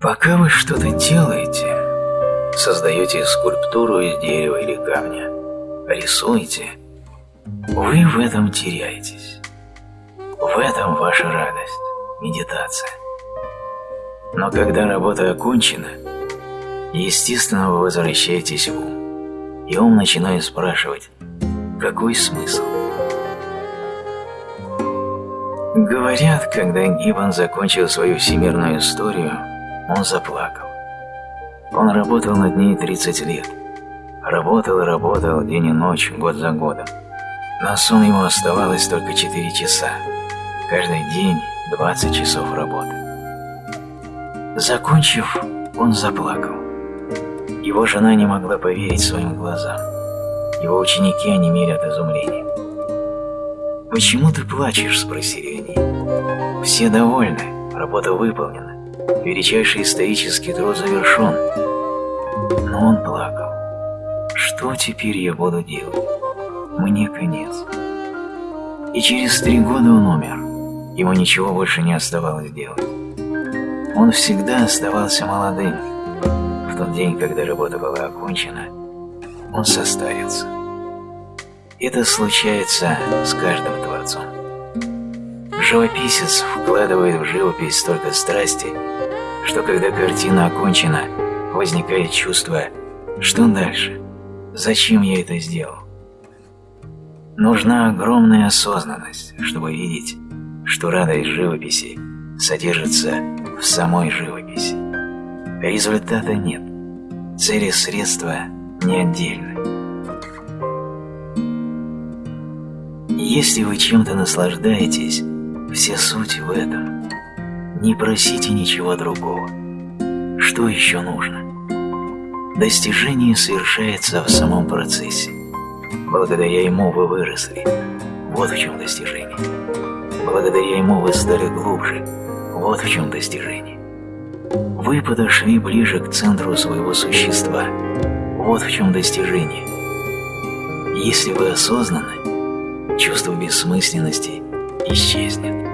Пока вы что-то делаете, создаете скульптуру из дерева или камня, рисуете, вы в этом теряетесь. В этом ваша радость, медитация. Но когда работа окончена, естественно, вы возвращаетесь в ум, и ум начинает спрашивать, какой смысл? Говорят, когда Гиббон закончил свою всемирную историю, он заплакал. Он работал над ней 30 лет. Работал и работал день и ночь, год за годом. На сон ему оставалось только 4 часа. Каждый день 20 часов работы. Закончив, он заплакал. Его жена не могла поверить своим глазам. Его ученики онемели от изумления. «Почему ты плачешь?» – спросили они. «Все довольны, работа выполнена, величайший исторический труд завершен». Но он плакал. «Что теперь я буду делать? Мне конец». И через три года он умер. Ему ничего больше не оставалось делать. Он всегда оставался молодым. В тот день, когда работа была окончена, он состарился. Это случается с каждым творцом. Живописец вкладывает в живопись столько страсти, что когда картина окончена, возникает чувство «что дальше? Зачем я это сделал?» Нужна огромная осознанность, чтобы видеть, что радость живописи содержится в самой живописи. Результата нет, цели средства не отдельны. Если вы чем-то наслаждаетесь, вся суть в этом. Не просите ничего другого. Что еще нужно? Достижение совершается в самом процессе. Благодаря ему вы выросли. Вот в чем достижение. Благодаря ему вы стали глубже. Вот в чем достижение. Вы подошли ближе к центру своего существа. Вот в чем достижение. Если вы осознаны, чувство бессмысленности исчезнет.